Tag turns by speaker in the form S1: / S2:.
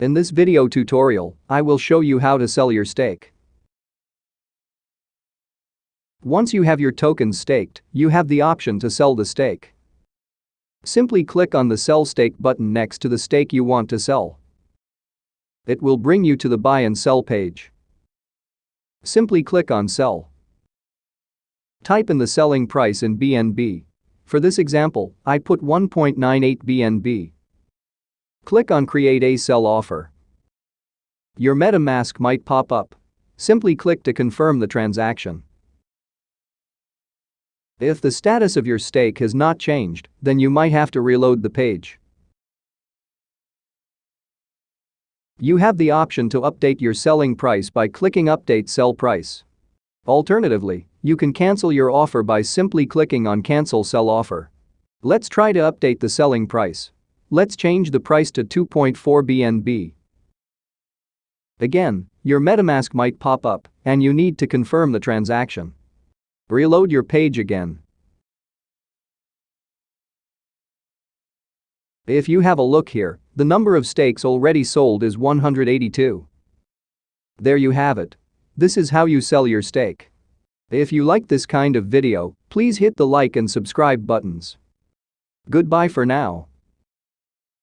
S1: In this video tutorial, I will show you how to sell your stake. Once you have your tokens staked, you have the option to sell the stake. Simply click on the Sell Stake button next to the stake you want to sell. It will bring you to the Buy and Sell page. Simply click on Sell. Type in the selling price in BNB. For this example, I put 1.98 BNB. Click on Create a Sell Offer. Your MetaMask might pop up. Simply click to confirm the transaction. If the status of your stake has not changed, then you might have to reload the page. You have the option to update your selling price by clicking Update Sell Price. Alternatively, you can cancel your offer by simply clicking on Cancel Sell Offer. Let's try to update the selling price. Let's change the price to 2.4 BNB. Again, your MetaMask might pop up and you need to confirm the transaction. Reload your page again. If you have a look here, the number of stakes already sold is 182. There you have it. This is how you sell your stake. If you like this kind of video, please hit the like and subscribe buttons. Goodbye for now.